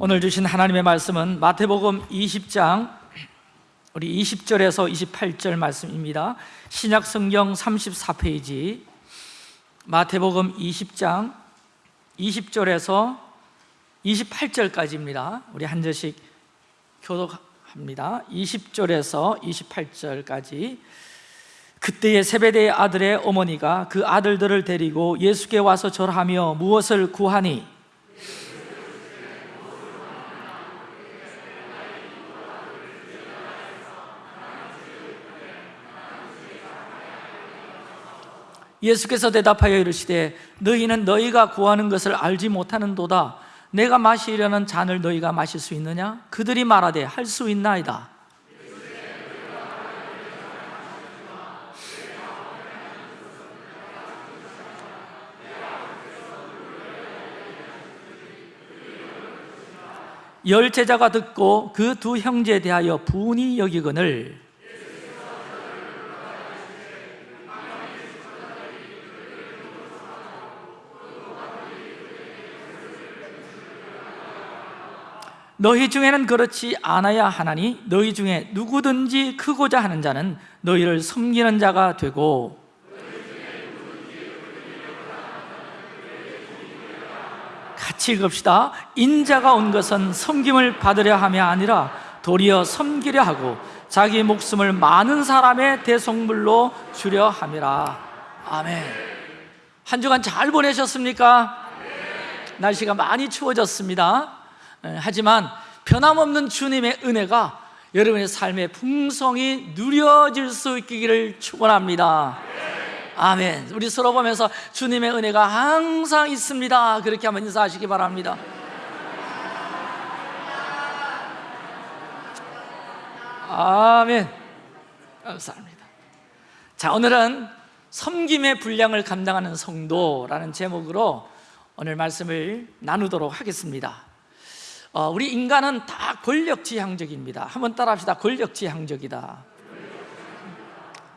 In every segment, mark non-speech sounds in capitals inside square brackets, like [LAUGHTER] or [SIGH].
오늘 주신 하나님의 말씀은 마태복음 20장 우리 20절에서 28절 말씀입니다. 신약 성경 34페이지. 마태복음 20장 20절에서 28절까지입니다. 우리 한 절씩 교독합니다. 20절에서 28절까지. 그때의 세베대의 아들의 어머니가 그 아들들을 데리고 예수께 와서 절하며 무엇을 구하니 예수께서 대답하여 이르시되 너희는 너희가 구하는 것을 알지 못하는도다 내가 마시려는 잔을 너희가 마실 수 있느냐? 그들이 말하되 할 수 있나이다 열 제자가 듣고 그 두 형제에 대하여 분이 여기거늘 너희 중에는 그렇지 않아야 하나니 너희 중에 누구든지 크고자 하는 자는 너희를 섬기는 자가 되고 같이 읽읍시다. 인자가 온 것은 섬김을 받으려 함이 아니라 도리어 섬기려 하고 자기 목숨을 많은 사람의 대속물로 주려 함이라. 아멘. 한 주간 잘 보내셨습니까? 날씨가 많이 추워졌습니다. 예, 하지만 변함없는 주님의 은혜가 여러분의 삶의 풍성이 누려질 수 있기를 축원합니다. 아멘. 우리 서로 보면서 주님의 은혜가 항상 있습니다. 그렇게 한번 인사하시기 바랍니다. 아멘. 감사합니다. 자, 오늘은 섬김의 분량을 감당하는 성도라는 제목으로 오늘 말씀을 나누도록 하겠습니다. 어, 우리 인간은 다 권력지향적입니다. 한번 따라합시다. 권력지향적이다.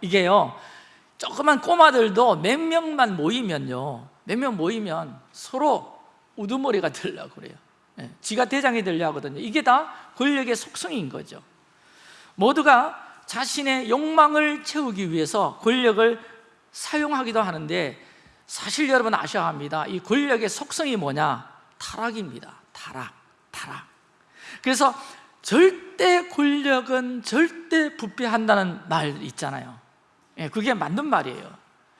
이게요 조그만 꼬마들도 몇 명만 모이면요 몇 명 모이면 서로 우두머리가 되려고 그래요. 예, 지가 대장이 되려 하거든요. 이게 다 권력의 속성인 거죠. 모두가 자신의 욕망을 채우기 위해서 권력을 사용하기도 하는데 사실 여러분 아셔야 합니다. 이 권력의 속성이 뭐냐? 타락입니다. 타락 타락 그래서 절대 권력은 절대 부패한다는 말 있잖아요. 예, 그게 맞는 말이에요.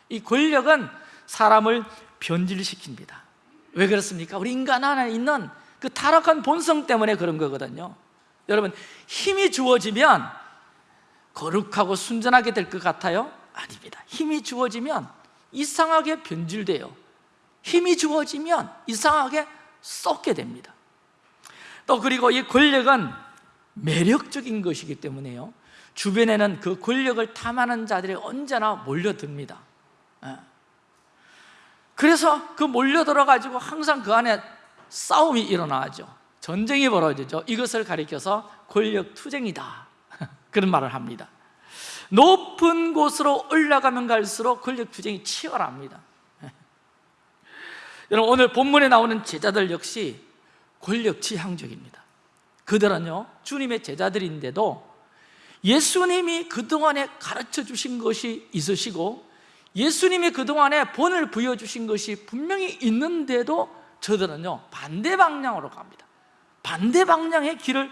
이 권력은 사람을 변질시킵니다. 왜 그렇습니까? 우리 인간 안에 있는 그 타락한 본성 때문에 그런 거거든요. 여러분 힘이 주어지면 거룩하고 순전하게 될 것 같아요? 아닙니다. 힘이 주어지면 이상하게 변질돼요. 힘이 주어지면 이상하게 썩게 됩니다 또 그리고 이 권력은 매력적인 것이기 때문에요. 주변에는 그 권력을 탐하는 자들이 언제나 몰려듭니다. 예. 그래서 그 몰려들어 가지고 항상 그 안에 싸움이 일어나죠. 전쟁이 벌어지죠. 이것을 가리켜서 권력투쟁이다. [LAUGHS] 그런 말을 합니다. 높은 곳으로 올라가면 갈수록 권력투쟁이 치열합니다. 예. 여러분 오늘 본문에 나오는 제자들 역시 권력 지향적입니다. 그들은요 주님의 제자들인데도 예수님이 그동안에 가르쳐 주신 것이 있으시고 예수님이 그동안에 본을 부여주신 것이 분명히 있는데도 저들은요 반대 방향으로 갑니다. 반대 방향의 길을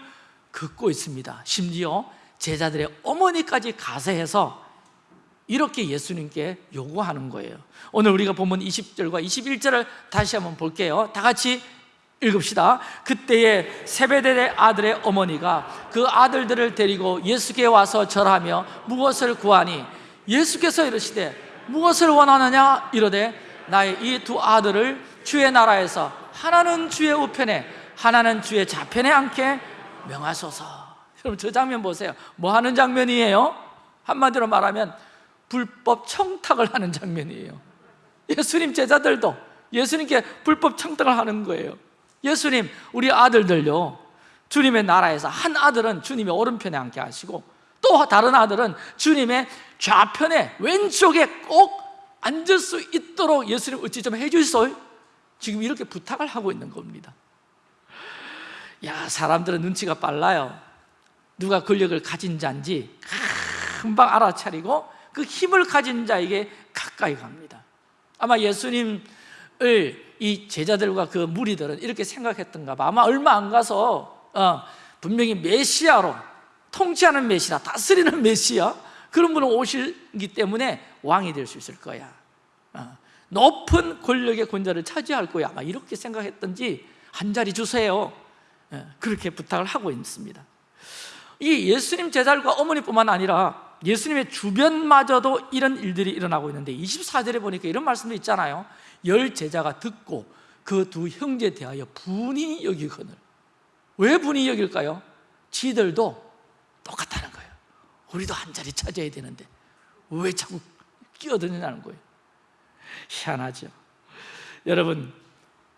걷고 있습니다. 심지어 제자들의 어머니까지 가세해서 이렇게 예수님께 요구하는 거예요. 오늘 우리가 본문 20절과 21절을 다시 한번 볼게요. 다 같이 읽읍시다. 그때에 세베대의 아들의 어머니가 그 아들들을 데리고 예수께 와서 절하며 무엇을 구하니? 예수께서 이르시되 무엇을 원하느냐? 이르되 나의 이 두 아들을 주의 나라에서 하나는 주의 우편에 하나는 주의 좌편에 앉게 명하소서. 여러분 저 장면 보세요. 뭐 하는 장면이에요? 한마디로 말하면 불법 청탁을 하는 장면이에요. 예수님 제자들도 예수님께 불법 청탁을 하는 거예요 예수님 우리 아들들요. 주님의 나라에서 한 아들은 주님의 오른편에 앉게 하시고 또 다른 아들은 주님의 좌편에 왼쪽에 꼭 앉을 수 있도록 예수님 어찌 좀 해주소요. 지금 이렇게 부탁을 하고 있는 겁니다. 야 사람들은 눈치가 빨라요. 누가 권력을 가진 자인지 금방 알아차리고 그 힘을 가진 자에게 가까이 갑니다. 아마 예수님을 이 제자들과 그 무리들은 이렇게 생각했던가 봐. 아마 얼마 안 가서 어, 분명히 메시아로 통치하는 메시아, 다스리는 [LAUGHS] 메시아 그런 분은 오시기 때문에 왕이 될 수 있을 거야. 어, 높은 권력의 권자를 차지할 거야. 아마 이렇게 생각했던지 한 자리 주세요. 예, 그렇게 부탁을 하고 있습니다. 이 예수님 제자들과 어머니뿐만 아니라 예수님의 주변마저도 이런 일들이 일어나고 있는데 24절에 보니까 이런 말씀도 있잖아요. 열 제자가 듣고 그 두 형제 대하여 분이 여기거늘. 왜 분이 여길까요? 지들도 똑같다는 거예요. 우리도 한 자리 차지해야 되는데 왜 자꾸 끼어드느냐는 거예요. 희한하죠. 여러분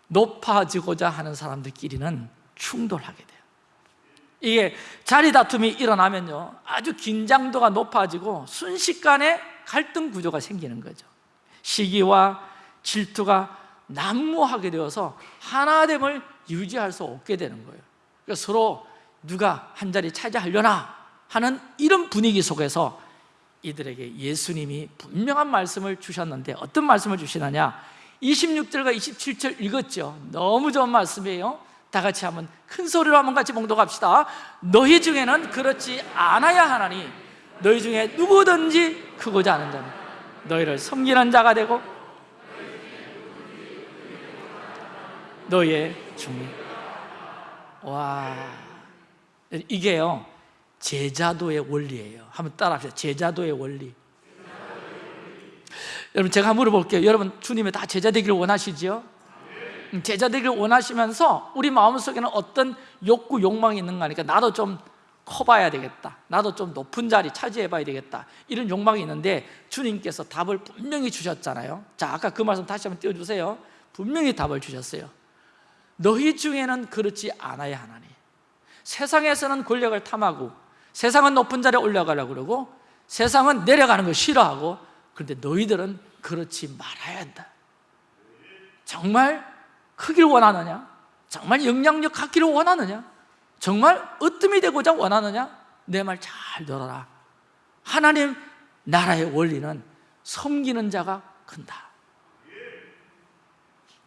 높아지고자 하는 사람들끼리는 충돌하게 돼요 이게 자리 다툼이 일어나면요 아주 긴장도가 높아지고 순식간에 갈등 구조가 생기는 거죠. 시기와 질투가 난무하게 되어서 하나됨을 유지할 수 없게 되는 거예요. 그러니까 서로 누가 한 자리 차지하려나 하는 이런 분위기 속에서 이들에게 예수님이 분명한 말씀을 주셨는데 어떤 말씀을 주시느냐? 26절과 27절 읽었죠. 너무 좋은 말씀이에요 다 같이 한번 큰 소리로 한번 같이 봉독합시다. 너희 중에는 그렇지 않아야 하나니 너희 중에 누구든지 크고자 하는 자는 너희를 섬기는 자가 되고 너희의 중이 와 이게요 제자도의 원리예요. 한번 따라합시다. 제자도의 원리. 여러분 제가 물어볼게요. 여러분 주님의 다 제자 되기를 원하시죠? 제자 되기를 원하시면서 우리 마음속에는 어떤 욕구, 욕망이 있는가 하니까 나도 좀 커봐야 되겠다. 나도 좀 높은 자리 차지해 봐야 되겠다. 이런 욕망이 있는데 주님께서 답을 분명히 주셨잖아요. 자 아까 그 말씀 다시 한번 띄워주세요. 분명히 답을 주셨어요. 너희 중에는 그렇지 않아야 하나니. 세상에서는 권력을 탐하고 세상은 높은 자리에 올라가려고 그러고 세상은 내려가는 걸 싫어하고 그런데 너희들은 그렇지 말아야 한다. 정말 크기를 원하느냐? 정말 영향력 갖기를 원하느냐? 정말 으뜸이 되고자 원하느냐? 내 말 잘 들어라 하나님 나라의 원리는 섬기는 자가 큰다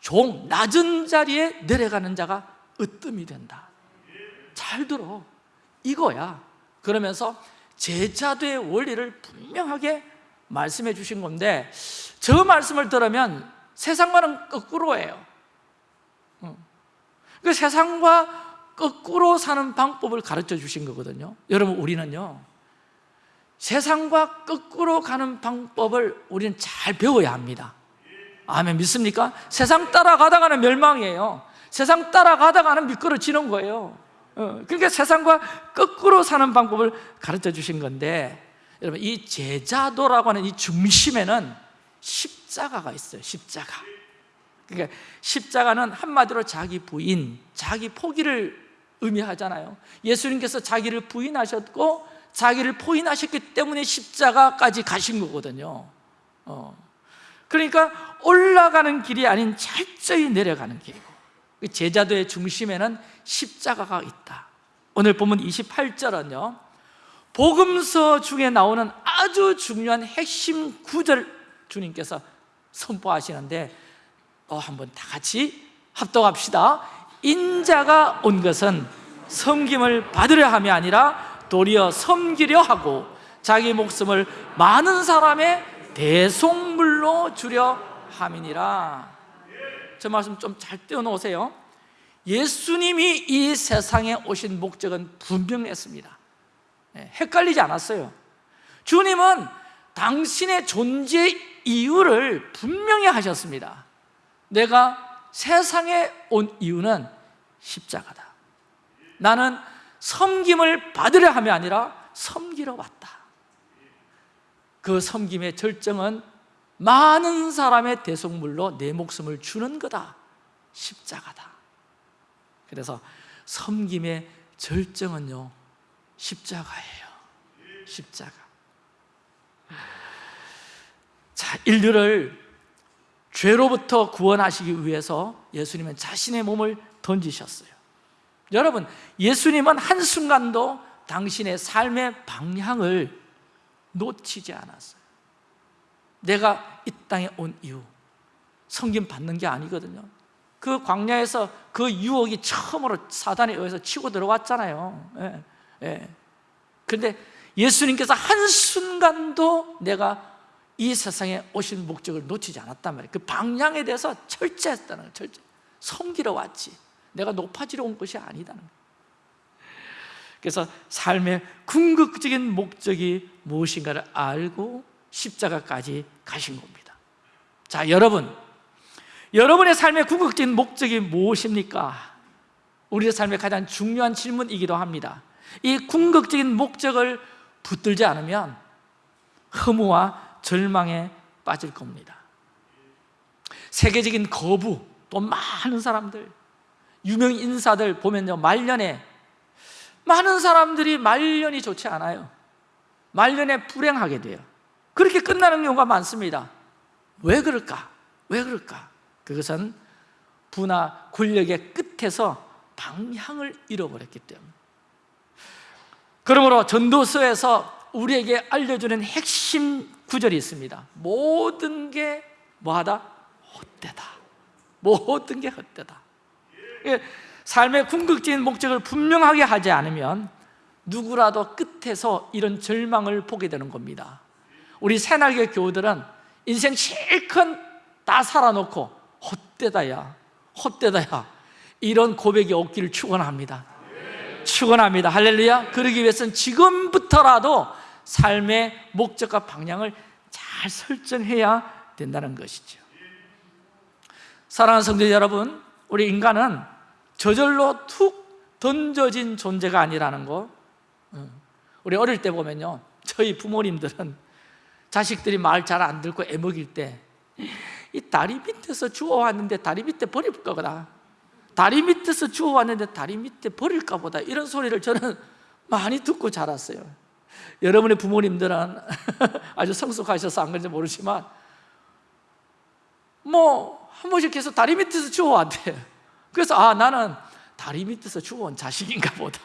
종, 낮은 자리에 내려가는 자가 으뜸이 된다 잘 들어 이거야 그러면서 제자도의 원리를 분명하게 말씀해 주신 건데 저 말씀을 들으면 세상과는 거꾸로예요 그 세상과 거꾸로 사는 방법을 가르쳐 주신 거거든요. 여러분 우리는요 세상과 거꾸로 가는 방법을 우리는 잘 배워야 합니다. 아멘. 믿습니까? 세상 따라가다가는 멸망이에요. 세상 따라가다가는 미끄러지는 거예요. 어, 그러니까 세상과 거꾸로 사는 방법을 가르쳐 주신 건데 여러분 이 제자도라고 하는 이 중심에는 십자가가 있어요 십자가 그러니까 십자가는 한마디로 자기 부인, 자기 포기를 의미하잖아요. 예수님께서 자기를 부인하셨고 자기를 포인하셨기 때문에 십자가까지 가신 거거든요. 어. 그러니까 올라가는 길이 아닌 철저히 내려가는 길이고 그 제자도의 중심에는 십자가가 있다. 오늘 보면 28절은요 복음서 중에 나오는 아주 중요한 핵심 구절 주님께서 선포하시는데 또 한번 다 같이 합동합시다. 인자가 온 것은 섬김을 받으려 함이 아니라 도리어 섬기려 하고 자기 목숨을 많은 사람의 대속물로 주려 함이니라. 저 말씀 좀 잘 떼어놓으세요. 예수님이 이 세상에 오신 목적은 분명했습니다. 예, 헷갈리지 않았어요. 주님은 당신의 존재 이유를 분명히 하셨습니다 내가 세상에 온 이유는 십자가다. 나는 섬김을 받으려 함이 아니라 섬기러 왔다. 그 섬김의 절정은 많은 사람의 대속물로 내 목숨을 주는 거다. 십자가다. 그래서 섬김의 절정은요 십자가예요. 십자가. 자 인류를 죄로부터 구원하시기 위해서 예수님은 자신의 몸을 던지셨어요. 여러분 예수님은 한순간도 당신의 삶의 방향을 놓치지 않았어요. 내가 이 땅에 온 이유 성김 받는 게 아니거든요. 그 광야에서 그 유혹이 처음으로 사단에 의해서 치고 들어왔잖아요. 예, 예. 그런데 예수님께서 한순간도 내가 이 세상에 오신 목적을 놓치지 않았단 말이에요. 그 방향에 대해서 철저했다는 거예요. 철저. 섬기러 왔지. 내가 높아지러 온 것이 아니다는 거예요. 그래서 삶의 궁극적인 목적이 무엇인가를 알고 십자가까지 가신 겁니다. 자 여러분. 여러분의 삶의 궁극적인 목적이 무엇입니까? 우리의 삶의 가장 중요한 질문이기도 합니다. 이 궁극적인 목적을 붙들지 않으면 허무와 절망에 빠질 겁니다. 세계적인 거부 또 많은 사람들 유명 인사들 보면요 말년에 많은 사람들이 말년이 좋지 않아요. 말년에 불행하게 돼요. 그렇게 끝나는 경우가 많습니다. 왜 그럴까? 왜 그럴까? 그것은 부나 권력의 끝에서 방향을 잃어버렸기 때문에. 그러므로 전도서에서 우리에게 알려주는 핵심 구절이 있습니다. 모든 게 뭐하다? 헛되다. 모든 게 헛되다. 예, 삶의 궁극적인 목적을 분명하게 하지 않으면 누구라도 끝에서 이런 절망을 보게 되는 겁니다. 우리 새날개 교우들은 인생 실컷 다 살아놓고 헛되다야 헛되다야 이런 고백이 없기를 축원합니다. 축원합니다. 할렐루야. 그러기 위해서는 지금부터라도 삶의 목적과 방향을 잘 설정해야 된다는 것이죠. 사랑하는 성도 여러분 우리 인간은 저절로 툭 던져진 존재가 아니라는 거. 우리 어릴 때 보면요 저희 부모님들은 자식들이 말 잘 안 듣고 애먹일 때 이 다리 밑에서 주워왔는데 다리 밑에 버릴 거다. 다리 밑에서 주워왔는데 다리 밑에 버릴까 보다. 이런 소리를 저는 많이 듣고 자랐어요 여러분의 부모님들은 [LAUGHS] 아주 성숙하셔서 안 그런지 모르지만 뭐 한 번씩 계속 다리 밑에서 주워왔대. 그래서 아 나는 다리 밑에서 주워온 자식인가 보다.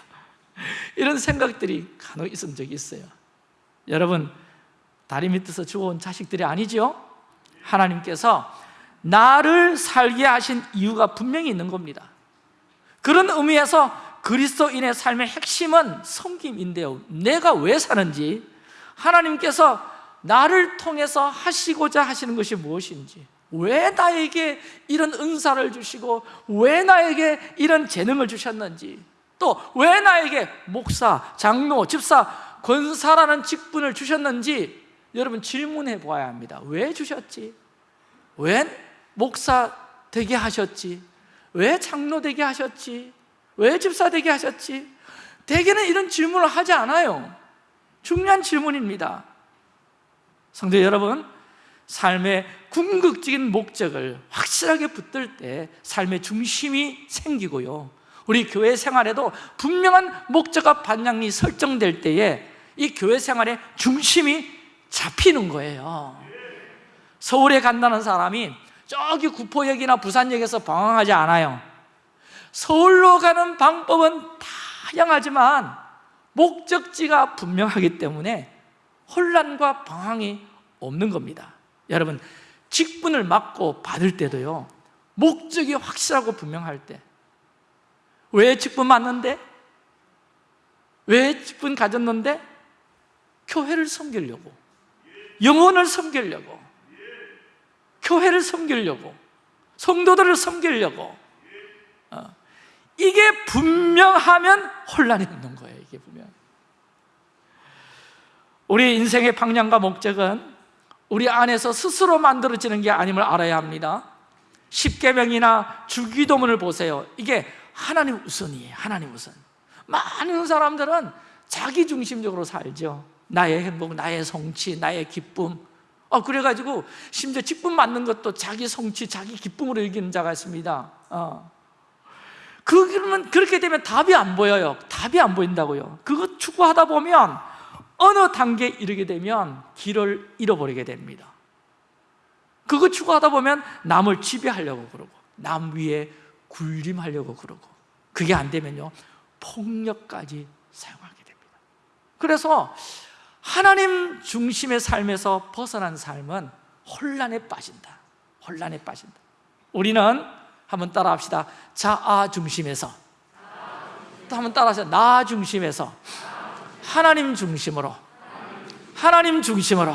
[LAUGHS] 이런 생각들이 간혹 있은 적이 있어요. 여러분 다리 밑에서 주워온 자식들이 아니죠? 하나님께서 나를 살게 하신 이유가 분명히 있는 겁니다. 그런 의미에서 그리스도인의 삶의 핵심은 섬김인데요 내가 왜 사는지 하나님께서 나를 통해서 하시고자 하시는 것이 무엇인지 왜 나에게 이런 은사를 주시고 왜 나에게 이런 재능을 주셨는지 또 왜 나에게 목사, 장로, 집사, 권사라는 직분을 주셨는지 여러분 질문해 보아야 합니다 왜 주셨지? 왜 목사 되게 하셨지? 왜 장로 되게 하셨지? 왜 집사 되게 하셨지? 대개는 이런 질문을 하지 않아요. 중요한 질문입니다. 성도 여러분 삶의 궁극적인 목적을 확실하게 붙들 때 삶의 중심이 생기고요. 우리 교회 생활에도 분명한 목적과 방향이 설정될 때에 이 교회 생활의 중심이 잡히는 거예요. 서울에 간다는 사람이 저기 구포역이나 부산역에서 방황하지 않아요 서울로 가는 방법은 다양하지만 목적지가 분명하기 때문에 혼란과 방황이 없는 겁니다 여러분 직분을 맡고 받을 때도요 목적이 확실하고 분명할 때 왜 직분 맡는데? 왜 직분 가졌는데? 교회를 섬기려고 영혼을 섬기려고 교회를 섬기려고 성도들을 섬기려고 어. 이게 분명하면 혼란이 없는 거예요 이게 분명. 우리 인생의 방향과 목적은 우리 안에서 스스로 만들어지는 게 아님을 알아야 합니다. 십계명이나 주기도문을 보세요. 이게 하나님 우선이에요 하나님 우선. 많은 사람들은 자기 중심적으로 살죠. 나의 행복, 나의 성취, 나의 기쁨. 어, 그래가지고 심지어 직분 맞는 것도 자기 성취, 자기 기쁨으로 여기는 자가 있습니다. 어. 그러면 그렇게 되면 답이 안 보여요. 답이 안 보인다고요. 그거 추구하다 보면 어느 단계에 이르게 되면 길을 잃어버리게 됩니다. 그거 추구하다 보면 남을 지배하려고 그러고 남 위에 군림하려고 그러고 그게 안 되면요 폭력까지 사용하게 됩니다. 그래서 하나님 중심의 삶에서 벗어난 삶은 혼란에 빠진다. 혼란에 빠진다. 우리는 한번 따라 합시다. 자아 중심에서. 또 한번 따라 하세요. 나 중심에서. 하나님 중심으로. 하나님 중심으로.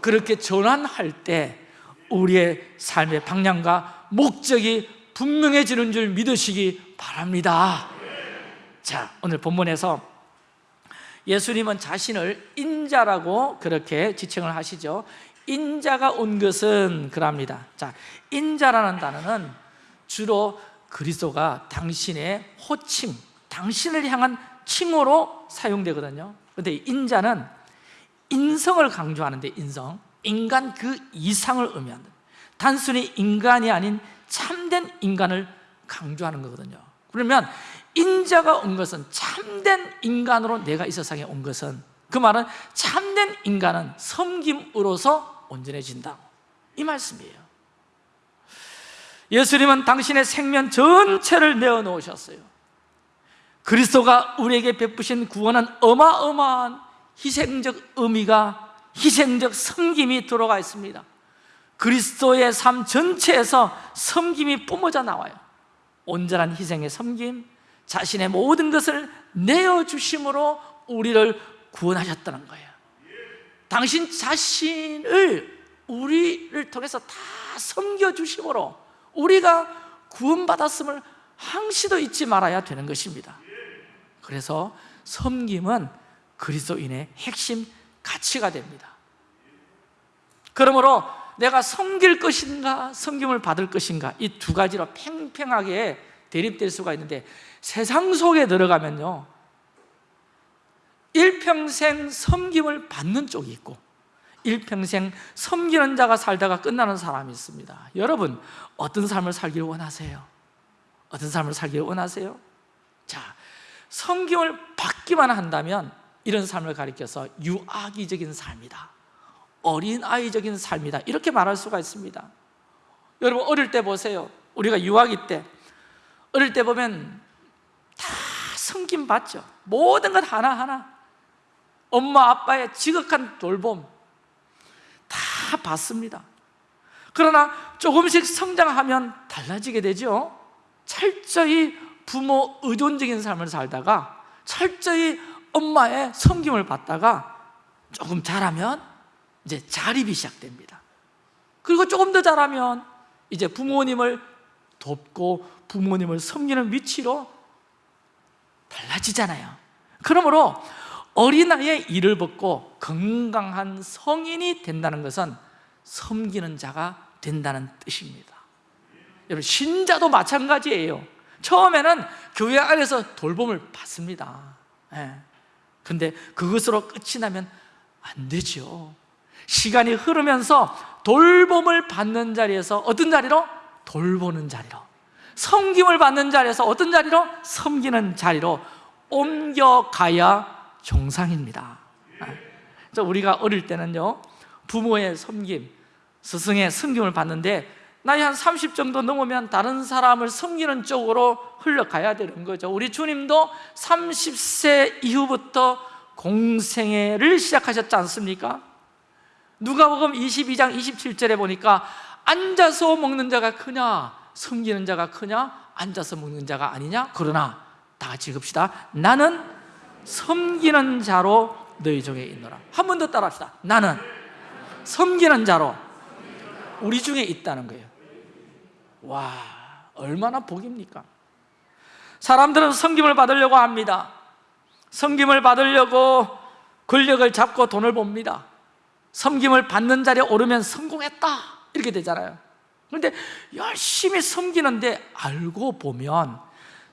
그렇게 전환할 때 우리의 삶의 방향과 목적이 분명해지는 줄 믿으시기 바랍니다. 자 오늘 본문에서 예수님은 자신을 인자라고 그렇게 지칭을 하시죠 인자가 온 것은 그럽니다. 자, 인자라는 단어는 주로 그리스도가 당신의 호칭, 당신을 향한 칭호로 사용되거든요. 그런데 인자는 인성을 강조하는데 인성 인간 그 이상을 의미한다 단순히 인간이 아닌 참된 인간을 강조하는 거거든요. 그러면 인자가 온 것은 참된 인간으로 내가 이 세상에 온 것은 그 말은 참된 인간은 섬김으로서 온전해진다. 이 말씀이에요. 예수님은 당신의 생명 전체를 내어놓으셨어요. 그리스도가 우리에게 베푸신 구원은 어마어마한 희생적 의미가 희생적 섬김이 들어가 있습니다. 그리스도의 삶 전체에서 섬김이 뿜어져 나와요. 온전한 희생의 섬김 자신의 모든 것을 내어주심으로 우리를 구원하셨다는 거예요. 당신 자신을 우리를 통해서 다 섬겨주심으로 우리가 구원받았음을 항시도 잊지 말아야 되는 것입니다. 그래서 섬김은 그리스도인의 핵심 가치가 됩니다. 그러므로 내가 섬길 것인가 섬김을 받을 것인가 이 두 가지로 팽팽하게 대립될 수가 있는데 세상 속에 들어가면요 일평생 섬김을 받는 쪽이 있고 일평생 섬기는 자가 살다가 끝나는 사람이 있습니다. 여러분 어떤 삶을 살기를 원하세요? 어떤 삶을 살기를 원하세요? 자, 섬김을 받기만 한다면 이런 삶을 가리켜서 유아기적인 삶이다. 어린아이적인 삶이다. 이렇게 말할 수가 있습니다. 여러분 어릴 때 보세요. 우리가 유아기 때 어릴 때 보면 다 섬김 받죠. 모든 것 하나하나 엄마 아빠의 지극한 돌봄 다 받습니다. 그러나 조금씩 성장하면 달라지게 되죠. 철저히 부모 의존적인 삶을 살다가 철저히 엄마의 섬김을 받다가 조금 자라면 이제 자립이 시작됩니다. 그리고 조금 더 자라면 이제 부모님을 돕고 부모님을 섬기는 위치로 달라지잖아요. 그러므로 어린아이의 일을 벗고 건강한 성인이 된다는 것은 섬기는 자가 된다는 뜻입니다 여러분 신자도 마찬가지예요 처음에는 교회 안에서 돌봄을 받습니다 예. 근데 그것으로 끝이 나면 안 되죠 시간이 흐르면서 돌봄을 받는 자리에서 어떤 자리로? 돌보는 자리로 섬김을 받는 자리에서 어떤 자리로? 섬기는 자리로 옮겨가야 정상입니다 아. 우리가 어릴 때는요 부모의 섬김, 스승의 섬김을 받는데 나이 한 30 정도 넘으면 다른 사람을 섬기는 쪽으로 흘러가야 되는 거죠 우리 주님도 30세 이후부터 공생애를 시작하셨지 않습니까? 누가복음 22장 27절에 보니까 앉아서 먹는 자가 크냐 섬기는 자가 크냐 앉아서 먹는 자가 아니냐 그러나 다 같이 읽읍시다 나는 섬기는 자로 너희 중에 있노라. 한 번 더 따라합시다. 나는 섬기는 자로 우리 중에 있다는 거예요. 와 얼마나 복입니까? 사람들은 섬김을 받으려고 합니다. 섬김을 받으려고 권력을 잡고 돈을 봅니다. 섬김을 받는 자리에 오르면 성공했다. 이렇게 되잖아요. 그런데 열심히 섬기는데 알고 보면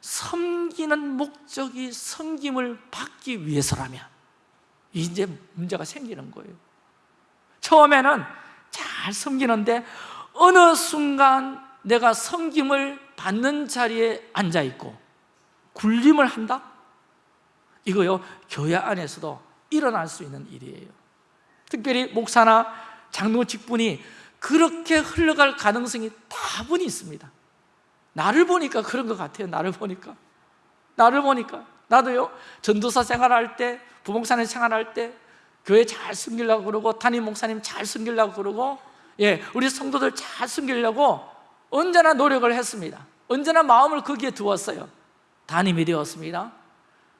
섬기는 목적이 섬김을 받기 위해서라면 이제 문제가 생기는 거예요. 처음에는 잘 섬기는데 어느 순간 내가 섬김을 받는 자리에 앉아있고 굴림을 한다? 이거요 교회 안에서도 일어날 수 있는 일이에요. 특별히 목사나 장로 직분이 그렇게 흘러갈 가능성이 다분히 있습니다 나를 보니까 그런 것 같아요 나를 보니까. 나를 보니까. 나도요 전도사 생활할 때 부목사님 생활할 때 교회 잘 섬기려고 그러고 담임 목사님 잘 섬기려고 그러고 예, 우리 성도들 잘 섬기려고 언제나 노력을 했습니다. 언제나 마음을 거기에 두었어요. 담임이 되었습니다.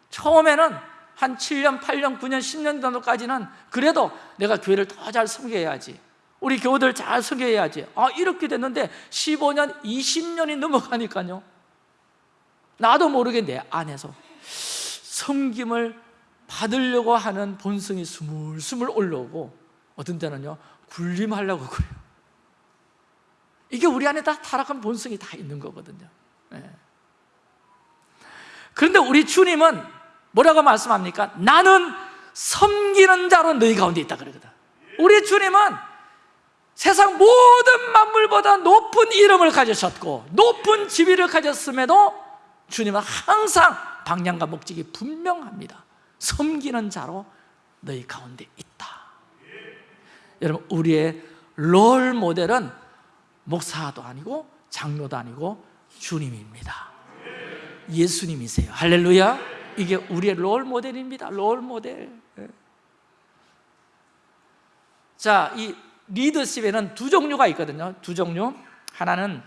처음에는 한 7년, 8년, 9년, 10년 정도까지는 그래도 내가 교회를 더 잘 섬겨야지 우리 교우들 잘 섬겨야지. 아 이렇게 됐는데 15년, 20년이 넘어가니까요. 나도 모르게 내 안에서. 섬김을 받으려고 하는 본성이 스물스물 올라오고 어떤 때는요 군림하려고 그래요. 이게 우리 안에 다 타락한 본성이 다 있는 거거든요. 예. 그런데 우리 주님은 뭐라고 말씀합니까? 나는 섬기는 자로 너희 가운데 있다 그러거든. 우리 주님은 세상 모든 만물보다 높은 이름을 가지셨고 높은 지위를 가졌음에도 주님은 항상 방향과 목적이 분명합니다. 섬기는 자로 너희 가운데 있다. 여러분 우리의 롤 모델은 목사도 아니고 장로도 아니고 주님입니다. 예수님이세요. 할렐루야. 이게 우리의 롤 모델입니다. 롤 모델. 예. 자, 이 리더십에는 두 종류가 있거든요. 두 종류. 하나는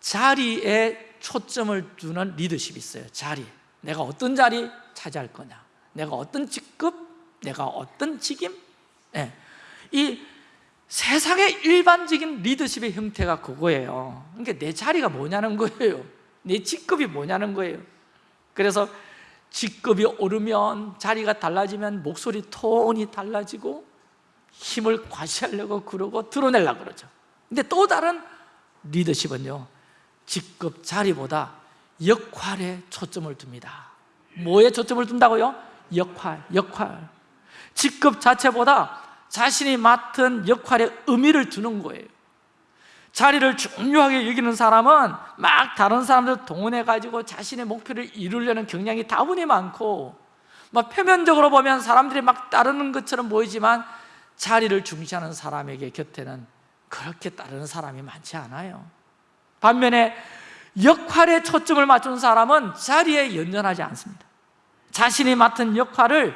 자리에 초점을 두는 리더십이 있어요. 자리. 내가 어떤 자리 차지할 거냐. 내가 어떤 직급 내가 어떤 직임? 예. 이 세상의 일반적인 리더십의 형태가 그거예요. 그러니까 내 자리가 뭐냐는 거예요. 내 직급이 뭐냐는 거예요. 그래서 직급이 오르면 자리가 달라지면 목소리 톤이 달라지고 힘을 과시하려고 그러고 드러내려고 그러죠. 근데 또 다른 리더십은요 직급 자리보다 역할에 초점을 둡니다. 뭐에 초점을 둔다고요? 역할, 역할. 직급 자체보다 자신이 맡은 역할에 의미를 두는 거예요. 자리를 중요하게 여기는 사람은 막 다른 사람들 동원해가지고 자신의 목표를 이루려는 경향이 다분히 많고 막 표면적으로 보면 사람들이 막 따르는 것처럼 보이지만 자리를 중시하는 사람에게 곁에는 그렇게 따르는 사람이 많지 않아요. 반면에 역할에 초점을 맞춘 사람은 자리에 연연하지 않습니다. 자신이 맡은 역할을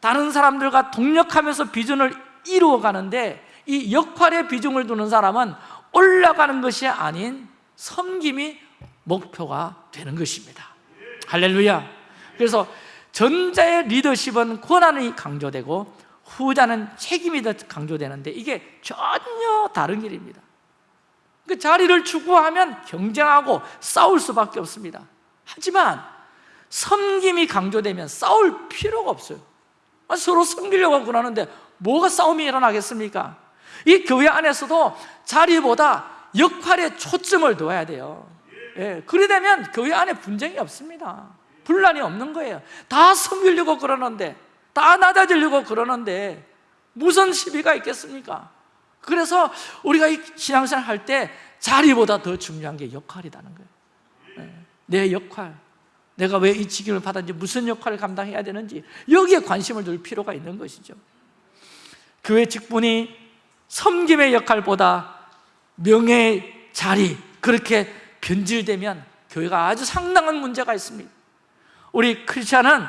다른 사람들과 동력하면서 비전을 이루어가는데 이 역할에 비중을 두는 사람은 올라가는 것이 아닌 섬김이 목표가 되는 것입니다. 할렐루야. 그래서 전자의 리더십은 권한이 강조되고 후자는 책임이 더 강조되는데 이게 전혀 다른 길입니다. 그 자리를 추구하면 경쟁하고 싸울 수밖에 없습니다. 하지만 섬김이 강조되면 싸울 필요가 없어요. 아, 서로 섬기려고 그러는데 뭐가 싸움이 일어나겠습니까? 이 교회 안에서도 자리보다 역할에 초점을 둬야 돼요. 예, 그래 되면 교회 안에 분쟁이 없습니다. 분란이 없는 거예요. 다 섬기려고 그러는데 다 낮아지려고 그러는데 무슨 시비가 있겠습니까? 그래서 우리가 이 신앙생활 할 때 자리보다 더 중요한 게 역할이라는 거예요. 예, 내 역할. 내가 왜 이 직임을 받았는지 무슨 역할을 감당해야 되는지 여기에 관심을 둘 필요가 있는 것이죠. 교회 직분이 섬김의 역할보다 명예의 자리 그렇게 변질되면 교회가 아주 상당한 문제가 있습니다. 우리 크리스찬은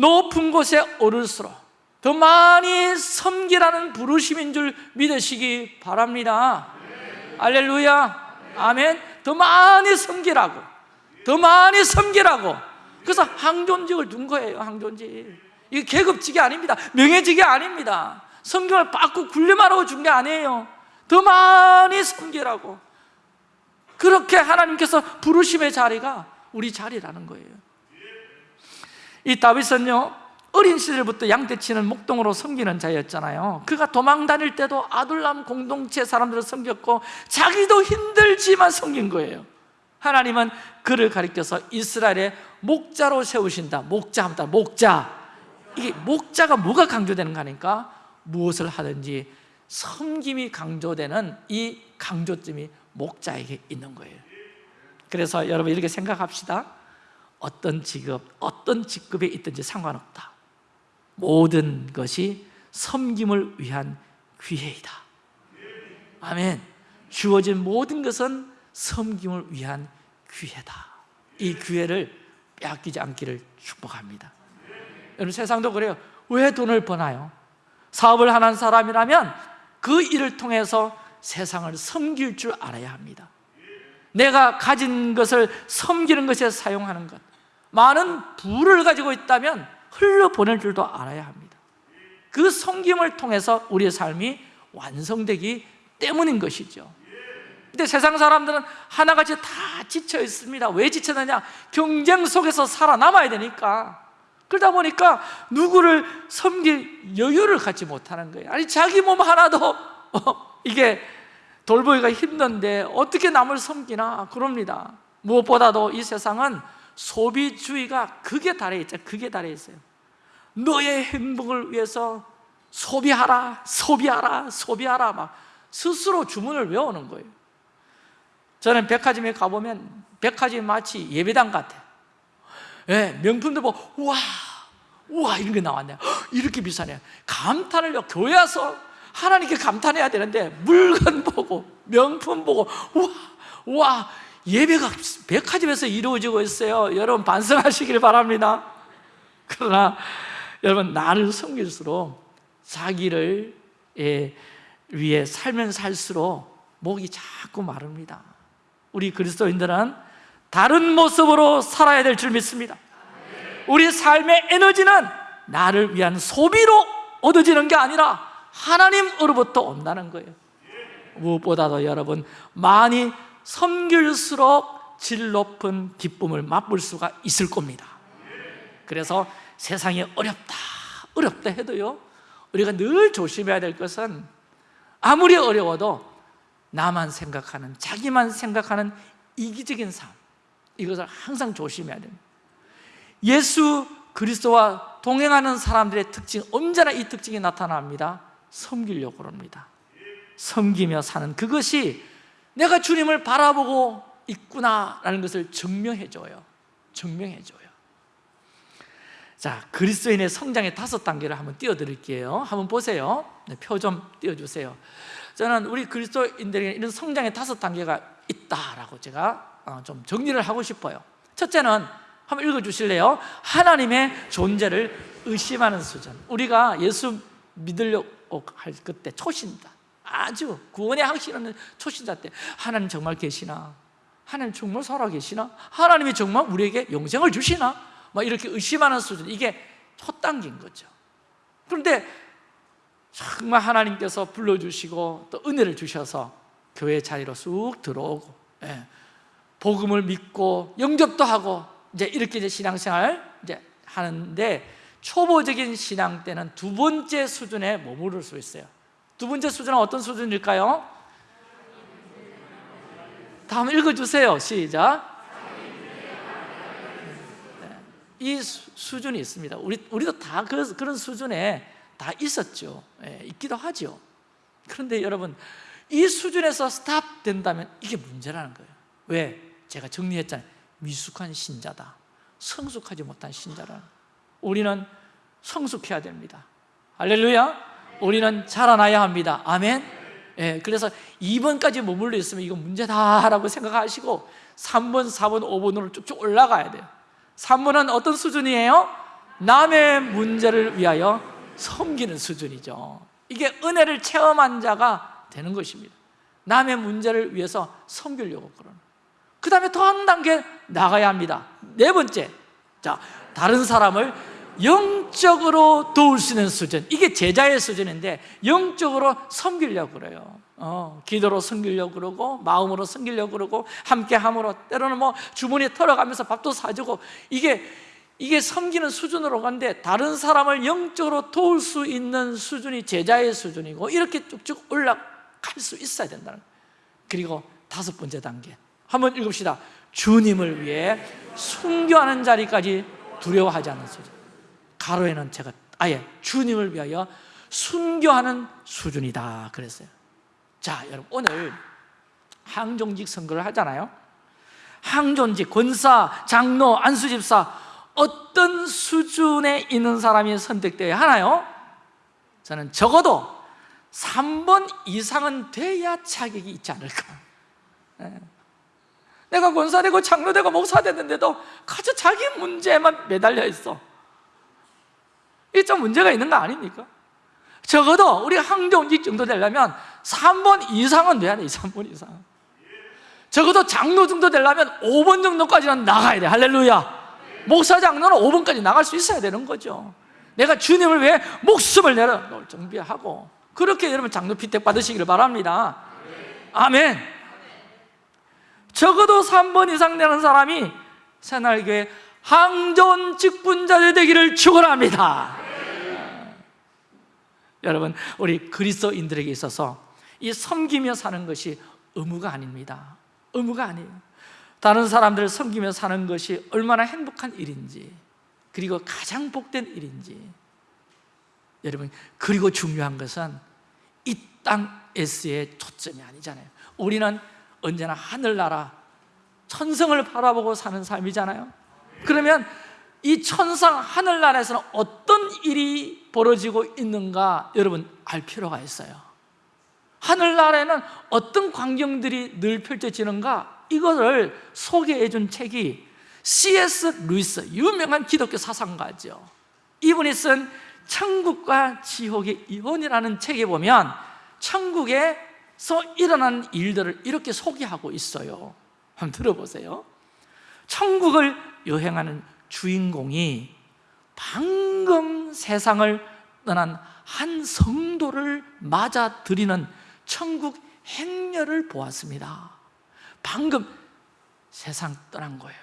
높은 곳에 오를수록 더 많이 섬기라는 부르심인 줄 믿으시기 바랍니다. 알렐루야. 아멘. 더 많이 섬기라고. 더 많이 섬기라고. 그래서 항존직을 둔 거예요 항존직. 이게 계급직이 아닙니다. 명예직이 아닙니다. 성경을 받고 굴림하라고 준 게 아니에요. 더 많이 섬기라고. 그렇게 하나님께서 부르심의 자리가 우리 자리라는 거예요 이 다윗은요 어린 시절부터 양떼치는 목동으로 섬기는 자였잖아요. 그가 도망 다닐 때도 아둘람 공동체 사람들을 섬겼고 자기도 힘들지만 섬긴 거예요. 하나님은 그를 가리켜서 이스라엘의 목자로 세우신다. 목자 합니다. 목자. 이게 목자가 뭐가 강조되는가 하니까? 무엇을 하든지 섬김이 강조되는 이 강조점이 목자에게 있는 거예요. 그래서 여러분 이렇게 생각합시다 어떤 직업, 어떤 직급에 있든지 상관없다. 모든 것이 섬김을 위한 기회이다. 아멘. 주어진 모든 것은 섬김을 위한 기회다. 이 기회를 빼앗기지 않기를 축복합니다. 여러분 세상도 그래요. 왜 돈을 버나요? 사업을 하는 사람이라면 그 일을 통해서 세상을 섬길 줄 알아야 합니다. 내가 가진 것을 섬기는 것에 사용하는 것 많은 부를 가지고 있다면 흘려보낼 줄도 알아야 합니다. 그 섬김을 통해서 우리의 삶이 완성되기 때문인 것이죠. 근데 세상 사람들은 하나같이 다 지쳐 있습니다. 왜 지쳤느냐? 경쟁 속에서 살아남아야 되니까. 그러다 보니까 누구를 섬길 여유를 갖지 못하는 거예요. 아니 자기 몸 하나도 어, 이게 돌보기가 힘든데 어떻게 남을 섬기나? 그럽니다. 무엇보다도 이 세상은 소비주의가 극에 달해 있죠. 극에 달해 있어요. 너의 행복을 위해서 소비하라 소비하라 소비하라 막 스스로 주문을 외우는 거예요. 저는 백화점에 가보면 백화점이 마치 예배당 같아. 예, 명품도 보고 우와 우와 이런 게 나왔네. 헉, [GASPS] 이렇게 비싸네. 감탄을 교회 와서 하나님께 감탄해야 되는데 물건 보고 명품 보고 우와 우와 예배가 백화점에서 이루어지고 있어요. 여러분 반성하시길 바랍니다. 그러나 여러분 나를 섬길수록 자기를 예, 위해 살면 살수록 목이 자꾸 마릅니다. 우리 그리스도인들은 다른 모습으로 살아야 될 줄 믿습니다. 우리 삶의 에너지는 나를 위한 소비로 얻어지는 게 아니라 하나님으로부터 온다는 거예요. 무엇보다도 여러분 많이 섬길수록 질 높은 기쁨을 맛볼 수가 있을 겁니다. 그래서 세상이 어렵다 어렵다 해도요 우리가 늘 조심해야 될 것은 아무리 어려워도 나만 생각하는 자기만 생각하는 이기적인 삶 이것을 항상 조심해야 됩니다. 예수 그리스도와 동행하는 사람들의 특징 언제나 이 특징이 나타납니다. 섬기려고 합니다. 섬기며 사는 그것이 내가 주님을 바라보고 있구나라는 것을 증명해줘요. 증명해줘요. 자 그리스도인의 성장의 다섯 단계를 한번 띄워드릴게요. 한번 보세요. 네, 표좀 띄워주세요. 저는 우리 그리스도인들에게 이런 성장의 다섯 단계가 있다라고 제가 어, 좀 정리를 하고 싶어요. 첫째는 한번 읽어주실래요? 하나님의 존재를 의심하는 수준. 우리가 예수 믿으려고 할 그때 초신자 아주 구원의 확신하는 초신자 때 하나님 정말 계시나? 하나님 정말 살아계시나? 하나님이 정말 우리에게 영생을 주시나? 막 이렇게 의심하는 수준 이게 첫 단계인 거죠 그런데 정말 하나님께서 불러주시고 또 은혜를 주셔서 교회 자리로 쑥 들어오고 예, 복음을 믿고 영접도 하고 이제 이렇게 이제 신앙생활 이제 하는데 초보적인 신앙 때는 두 번째 수준에 머무를 수 있어요 두 번째 수준은 어떤 수준일까요? 다음 읽어주세요. 시작. 네, 이 수, 수준이 있습니다. 우리, 우리도 다 그, 그런 수준에 다 있었죠. 예, 있기도 하죠. 그런데 여러분 이 수준에서 스탑 된다면 이게 문제라는 거예요. 왜? 제가 정리했잖아요. 미숙한 신자다. 성숙하지 못한 신자라 우리는 성숙해야 됩니다. 할렐루야 우리는 자라나야 합니다. 아멘. 예, 그래서 2번까지 머물러 있으면 이거 문제다라고 생각하시고 3번, 4번, 5번으로 쭉쭉 올라가야 돼요. 3번은 어떤 수준이에요? 남의 문제를 위하여 섬기는 수준이죠. 이게 은혜를 체험한 자가 되는 것입니다. 남의 문제를 위해서 섬기려고 그러는. 그 다음에 더 한 단계 나가야 합니다. 네 번째. 자 다른 사람을 영적으로 도울 수 있는 수준. 이게 제자의 수준인데 영적으로 섬기려고 그래요. 어, 기도로 섬기려고 그러고 마음으로 섬기려고 그러고 함께 함으로 때로는 뭐 주머니에 털어가면서 밥도 사주고 이게 이게 섬기는 수준으로 가는데 다른 사람을 영적으로 도울 수 있는 수준이 제자의 수준이고 이렇게 쭉쭉 올라갈 수 있어야 된다는 그리고 다섯 번째 단계. 한번 읽읍시다. 주님을 위해 순교하는 자리까지 두려워하지 않는 수준 가로에는 제가 아예 주님을 위하여 순교하는 수준이다. 그랬어요. 자 여러분 오늘 항종직 선거를 하잖아요. 항존직, 권사, 장로, 안수집사 어떤 수준에 있는 사람이 선택되어야 하나요? 저는 적어도 3번 이상은 돼야 자격이 있지 않을까. 예. 내가 권사 되고 장로 되고 목사 됐는데도 가져 자기 문제에만 매달려 있어 이게 좀 문제가 있는 거 아닙니까? 적어도 우리 항정직 정도 되려면 3번 이상은 돼야 돼 3번 이상. 적어도 장로 정도 되려면 5번 정도까지는 나가야 돼. 할렐루야. 목사 장로는 5번까지 나갈 수 있어야 되는 거죠. 내가 주님을 위해 목숨을 내려놓을 준비하고 그렇게 여러분 장로 피택 받으시기를 바랍니다. 아멘. 적어도 3번 이상 되는 사람이 새날교회 항존 직분자들 되기를 축원합니다. 여러분 우리 그리스도인들에게 있어서 이 섬기며 사는 것이 의무가 아닙니다. 의무가 아니에요. 다른 사람들을 섬기며 사는 것이 얼마나 행복한 일인지 그리고 가장 복된 일인지. 여러분 그리고 중요한 것은 이 땅에서의 초점이 아니잖아요. 우리는 언제나 하늘나라 천성을 바라보고 사는 삶이잖아요 그러면 이 천상 하늘나라에서는 어떤 일이 벌어지고 있는가 여러분 알 필요가 있어요. 하늘나라에는 어떤 광경들이 늘 펼쳐지는가 이것을 소개해 준 책이 C.S. 루이스 유명한 기독교 사상가죠. 이분이 쓴 천국과 지옥의 이혼이라는 책에 보면 천국에서 일어난 일들을 이렇게 소개하고 있어요. 한번 들어보세요. 천국을 여행하는 주인공이 방금 세상을 떠난 한 성도를 맞아들이는 천국 행렬을 보았습니다. 방금 세상 떠난 거예요.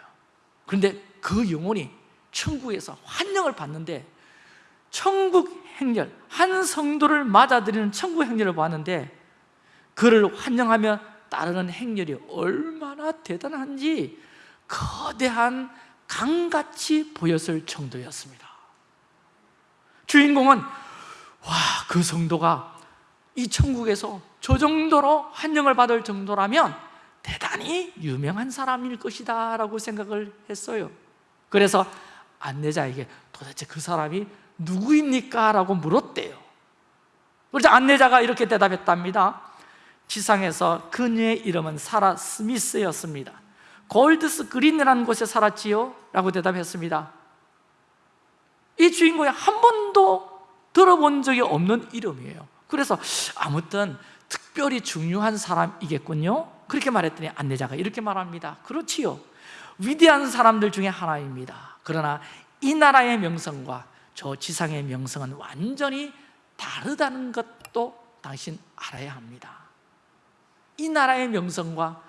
그런데 그 영혼이 천국에서 환영을 받는데 천국 행렬, 한 성도를 맞아들이는 천국 행렬을 보았는데 그를 환영하며 따르는 행렬이 얼마나 대단한지 거대한 강같이 보였을 정도였습니다. 주인공은 와 그 성도가 이 천국에서 저 정도로 환영을 받을 정도라면 대단히 유명한 사람일 것이다 라고 생각을 했어요. 그래서 안내자에게 도대체 그 사람이 누구입니까? 라고 물었대요. 그래서 안내자가 이렇게 대답했답니다. 지상에서 그녀의 이름은 사라 스미스였습니다 골드스 그린이라는 곳에 살았지요? 라고 대답했습니다. 이 주인공이 한 번도 들어본 적이 없는 이름이에요. 그래서 아무튼 특별히 중요한 사람이겠군요? 그렇게 말했더니 안내자가 이렇게 말합니다. 그렇지요. 위대한 사람들 중에 하나입니다. 그러나 이 나라의 명성과 저 지상의 명성은 완전히 다르다는 것도 당신 알아야 합니다. 이 나라의 명성과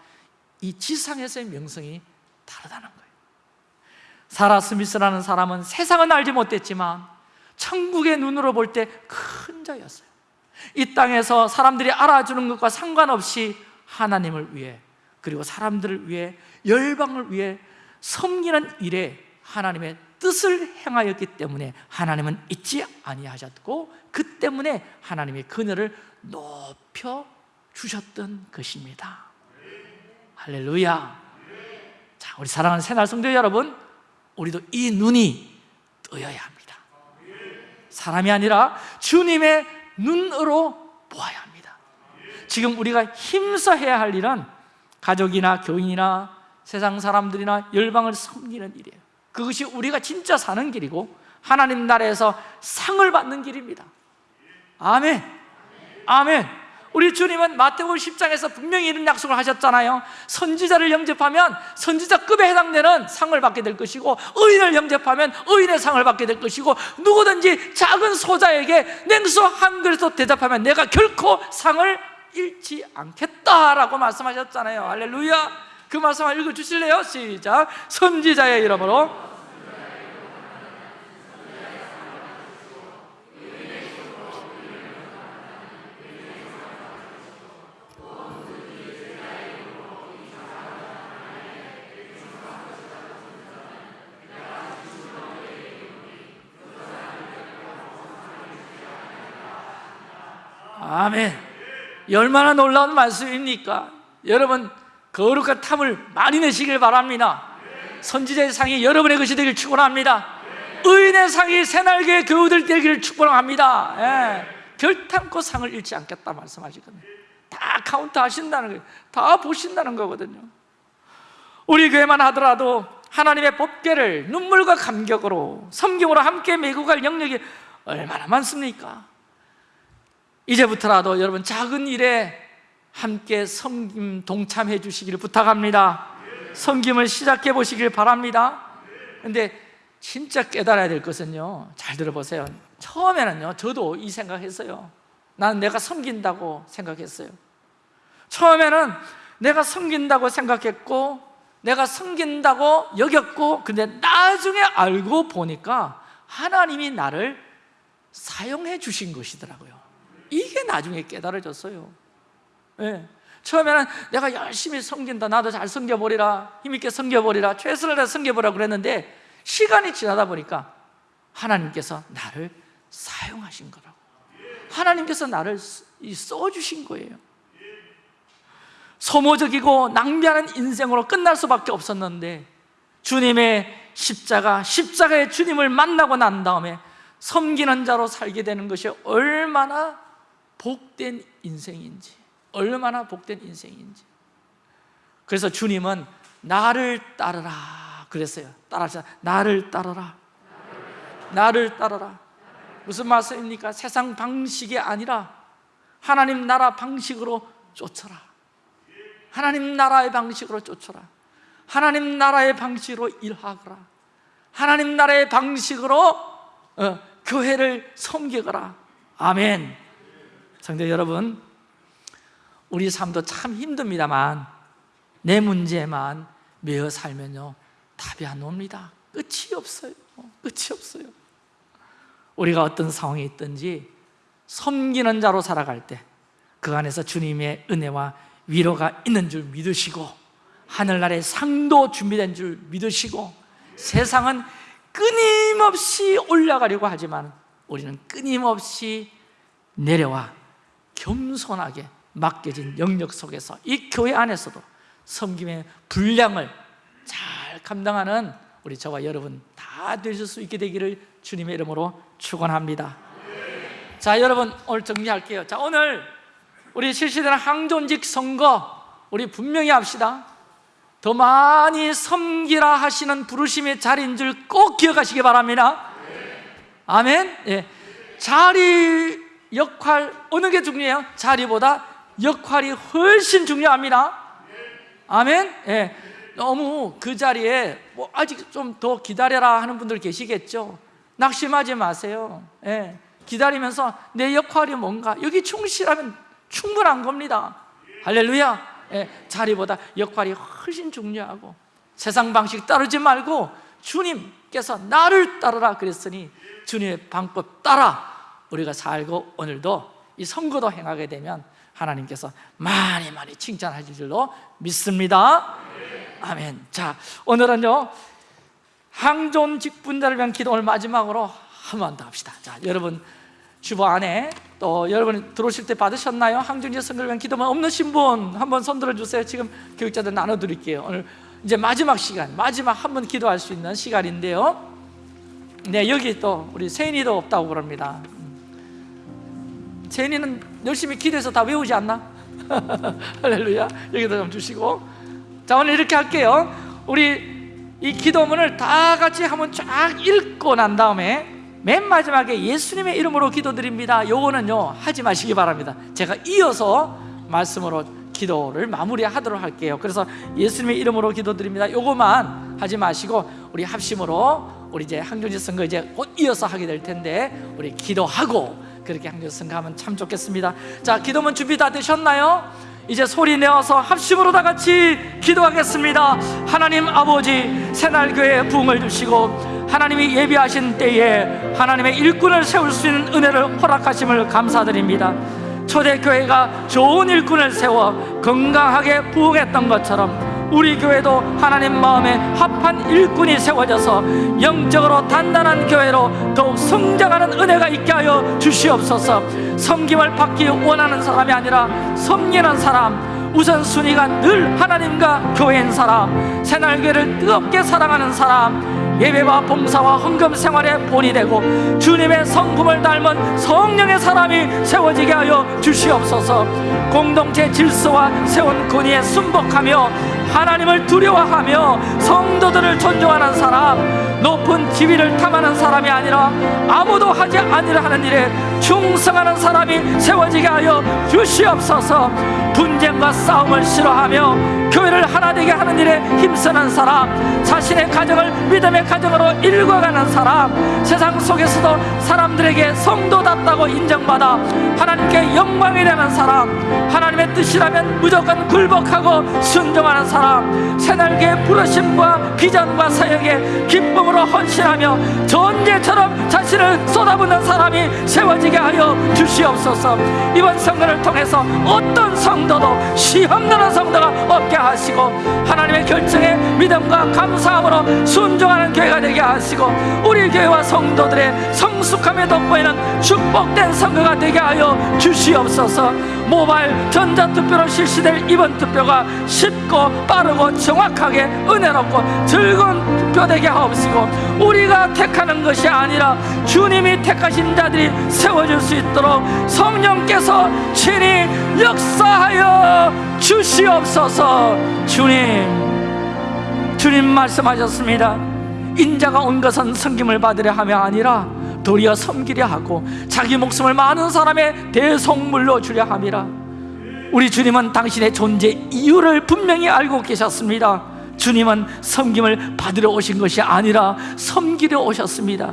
이 지상에서의 명성이 다르다는 거예요. 사라 스미스라는 사람은 세상은 알지 못했지만 천국의 눈으로 볼 때 큰 자였어요. 이 땅에서 사람들이 알아주는 것과 상관없이 하나님을 위해 그리고 사람들을 위해 열방을 위해 섬기는 일에 하나님의 뜻을 행하였기 때문에 하나님은 잊지 아니하셨고 그 때문에 하나님의 그늘을 높여 주셨던 것입니다 할렐루야. 자, 우리 사랑하는 새날 성도 여러분 우리도 이 눈이 떠야 합니다. 사람이 아니라 주님의 눈으로 보아야 합니다. 지금 우리가 힘써 해야 할 일은 가족이나 교인이나 세상 사람들이나 열방을 섬기는 일이에요. 그것이 우리가 진짜 사는 길이고 하나님 나라에서 상을 받는 길입니다. 아멘. 아멘 우리 주님은 마태복음 10장에서 분명히 이런 약속을 하셨잖아요. 선지자를 영접하면 선지자급에 해당되는 상을 받게 될 것이고 의인을 영접하면 의인의 상을 받게 될 것이고 누구든지 작은 소자에게 냉수 한 그릇도 대답하면 내가 결코 상을 잃지 않겠다라고 말씀하셨잖아요. 할렐루야. 그 말씀을 읽어주실래요? 시작. 선지자의 이름으로 아멘. 얼마나 놀라운 말씀입니까? 여러분 거룩한 탐을 많이 내시길 바랍니다. 선지자의 상이 여러분의 것이 되길 축원합니다. 의인의 상이 새날개 교우들 되기를 축원합니다. 예. 결단코 상을 잃지 않겠다 말씀하시거든요 다 카운트 하신다는 거예요. 다 보신다는 거거든요. 우리 교회만 하더라도 하나님의 법궤를 눈물과 감격으로 섬김으로 함께 메고 갈 영역이 얼마나 많습니까? 이제부터라도 여러분 작은 일에 함께 섬김 동참해 주시기를 부탁합니다. 섬김을 시작해 보시길 바랍니다. 근데 진짜 깨달아야 될 것은요 잘 들어보세요. 처음에는요 저도 이 생각했어요. 나는 내가 섬긴다고 생각했어요. 처음에는 내가 섬긴다고 생각했고 내가 섬긴다고 여겼고 근데 나중에 알고 보니까 하나님이 나를 사용해 주신 것이더라고요 이게 나중에 깨달아졌어요. 예. 처음에는 내가 열심히 섬긴다. 나도 잘 섬겨버리라. 힘있게 섬겨버리라. 최선을 다해 섬겨보라 그랬는데 시간이 지나다 보니까 하나님께서 나를 사용하신 거라고. 하나님께서 나를 써주신 거예요. 소모적이고 낭비하는 인생으로 끝날 수밖에 없었는데 주님의 십자가, 십자가의 주님을 만나고 난 다음에 섬기는 자로 살게 되는 것이 얼마나 복된 인생인지 얼마나 복된 인생인지. 그래서 주님은 나를 따르라 그랬어요. 따라서 나를 따르라. 나를 따르라. 무슨 말씀입니까? 세상 방식이 아니라 하나님 나라 방식으로 쫓아라. 하나님 나라의 방식으로 쫓아라. 하나님 나라의 방식으로 일하거라. 하나님 나라의 방식으로 어, 교회를 섬기거라. 아멘 성도 여러분 우리 삶도 참 힘듭니다만 내 문제만 매어 살면요 답이 안 옵니다. 끝이 없어요. 끝이 없어요. 우리가 어떤 상황에 있든지 섬기는 자로 살아갈 때 그 안에서 주님의 은혜와 위로가 있는 줄 믿으시고 하늘나라의 상도 준비된 줄 믿으시고 세상은 끊임없이 올라가려고 하지만 우리는 끊임없이 내려와 겸손하게 맡겨진 영역 속에서 이 교회 안에서도 섬김의 분량을 잘 감당하는 우리 저와 여러분 다 되실 수 있게 되기를 주님의 이름으로 축원합니다. 자, 여러분 오늘 정리할게요. 자, 오늘 우리 실시되는 항존직 선거 우리 분명히 합시다. 더 많이 섬기라 하시는 부르심의 자리인 줄 꼭 기억하시기 바랍니다. 아멘. 예. 자리 역할 어느 게 중요해요? 자리보다 역할이 훨씬 중요합니다. 아멘. 예. 너무 그 자리에 뭐 아직 좀 더 기다려라 하는 분들 계시겠죠. 낙심하지 마세요. 예. 기다리면서 내 역할이 뭔가 여기 충실하면 충분한 겁니다. 할렐루야. 예. 자리보다 역할이 훨씬 중요하고 세상 방식 따르지 말고 주님께서 나를 따르라 그랬으니 주님의 방법 따라 우리가 살고 오늘도 이 선거도 행하게 되면 하나님께서 많이 많이 칭찬하실 줄로 믿습니다. 아멘. 자 오늘은요 항존 직분자를 위한 기도 오늘 마지막으로 한 번 더 합시다. 자 여러분 주보 안에 또 여러분 들어오실 때 받으셨나요? 항존지 선거를 위한 기도만 없는 분 한번 손 들어주세요. 지금 교육자들 나눠드릴게요. 오늘 이제 마지막 시간 마지막 한 번 기도할 수 있는 시간인데요. 네 여기 또 우리 세인이도 없다고 그럽니다 세인이는 열심히 기도해서 다 외우지 않나? [LAUGHS] 할렐루야. 여기다 좀 주시고. 자 오늘 이렇게 할게요. 우리 이 기도문을 다 같이 한번 쫙 읽고 난 다음에 맨 마지막에 예수님의 이름으로 기도드립니다. 요거는요 하지 마시기 바랍니다. 제가 이어서 말씀으로 기도를 마무리하도록 할게요. 그래서 예수님의 이름으로 기도드립니다. 요거만 하지 마시고 우리 합심으로 우리 이제 항존지 선거 이제 곧 이어서 하게 될 텐데 우리 기도하고 그렇게 선거하면 참 좋겠습니다. 자 기도문 준비 다 되셨나요? 이제 소리 내어서 합심으로 다 같이 기도하겠습니다. 하나님 아버지 새날교회에 부흥을 주시고 하나님이 예비하신 때에 하나님의 일꾼을 세울 수 있는 은혜를 허락하심을 감사드립니다. 초대교회가 좋은 일꾼을 세워 건강하게 부흥했던 것처럼 우리 교회도 하나님 마음에 합한 일꾼이 세워져서 영적으로 단단한 교회로 더욱 성장하는 은혜가 있게 하여 주시옵소서. 섬김을 받기 원하는 사람이 아니라 섬기는 사람 우선순위가 늘 하나님과 교회인 사람 새날교회를 뜨겁게 사랑하는 사람 예배와 봉사와 헌금 생활에 본이 되고 주님의 성품을 닮은 성령의 사람이 세워지게 하여 주시옵소서. 공동체 질서와 세운 권위에 순복하며 하나님을 두려워하며 성도들을 존중하는 사람 높은 지위를 탐하는 사람이 아니라 아무도 하지 아니라 하는 일에 충성하는 사람이 세워지게 하여 주시옵소서. 분쟁과 싸움을 싫어하며 교회를 하나 되게 하는 일에 힘쓰는 사람 자신의 가정을 믿음의 가정으로 일궈가는 사람 세상 속에서도 사람들에게 성도답다고 인정받아 하나님께 영광이 되는 사람 하나님의 뜻이라면 무조건 굴복하고 순종하는 사람 새날개 부르심과 비전과 사역에 기쁨으로 헌신하며 전제처럼 자신을 쏟아붓는 사람이 세워지게 하여 주시옵소서. 이번 선거를 통해서 어떤 성도도 시험나는 성도가 없게 하시고 하나님의 결정에 믿음과 감사함으로 순종하는 교회가 되게 하시고 우리 교회와 성도들의 성숙함에 돋보이는 축복된 선거가 되게 하여 주시옵소서 모바일 전자투표로 실시될 이번 투표가 쉽고 빠르고 정확하게 은혜롭고 즐거운 투표 되게 하옵시고 우리가 택하는 것이 아니라 주님이 택하신 자들이 세워질 수 있도록 성령께서 친히 역사하여 주시옵소서. 주님 주님 말씀하셨습니다. 인자가 온 것은 섬김을 받으려 하며 아니라 도리어 섬기려 하고 자기 목숨을 많은 사람의 대성물로 주려 함이라. 우리 주님은 당신의 존재 이유를 분명히 알고 계셨습니다. 주님은 섬김을 받으러 오신 것이 아니라 섬기려 오셨습니다.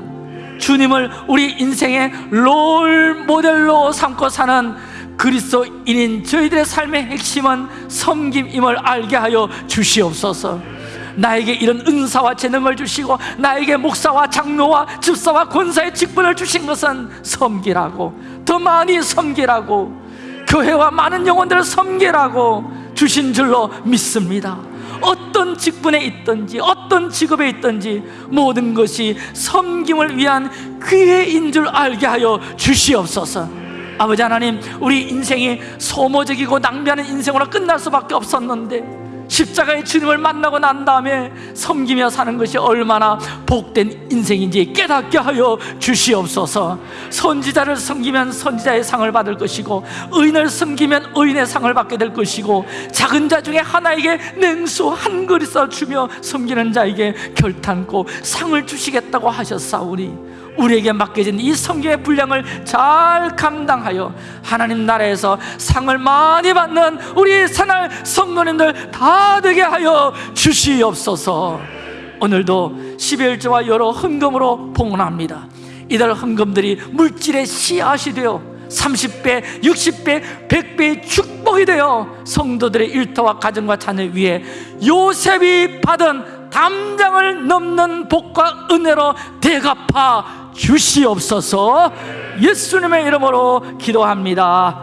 주님을 우리 인생의 롤 모델로 삼고 사는 그리스도인인 저희들의 삶의 핵심은 섬김임을 알게 하여 주시옵소서 나에게 이런 은사와 재능을 주시고 나에게 목사와 장로와 집사와 권사의 직분을 주신 것은 섬기라고 더 많이 섬기라고 교회와 많은 영혼들을 섬기라고 주신 줄로 믿습니다. 어떤 직분에 있든지 어떤 직업에 있든지 모든 것이 섬김을 위한 기회인 줄 알게 하여 주시옵소서. 아버지 하나님 우리 인생이 소모적이고 낭비하는 인생으로 끝날 수밖에 없었는데 십자가의 주님을 만나고 난 다음에 섬기며 사는 것이 얼마나 복된 인생인지 깨닫게 하여 주시옵소서. 선지자를 섬기면 선지자의 상을 받을 것이고 의인을 섬기면 의인의 상을 받게 될 것이고 작은 자 중에 하나에게 냉수 한 그릇을 주며 섬기는 자에게 결탄고 상을 주시겠다고 하셨사오니 우리에게 맡겨진 이 성경의 분량을 잘 감당하여 하나님 나라에서 상을 많이 받는 우리 새날 성도님들 다 되게 하여 주시옵소서. 오늘도 11조와 여러 헌금으로 봉헌합니다. 이들 헌금들이 물질의 씨앗이 되어 30배, 60배, 100배의 축복이 되어 성도들의 일터와 가정과 자녀 위에 요셉이 받은 담장을 넘는 복과 은혜로 대갚아 주시옵소서. 예수님의 이름으로 기도합니다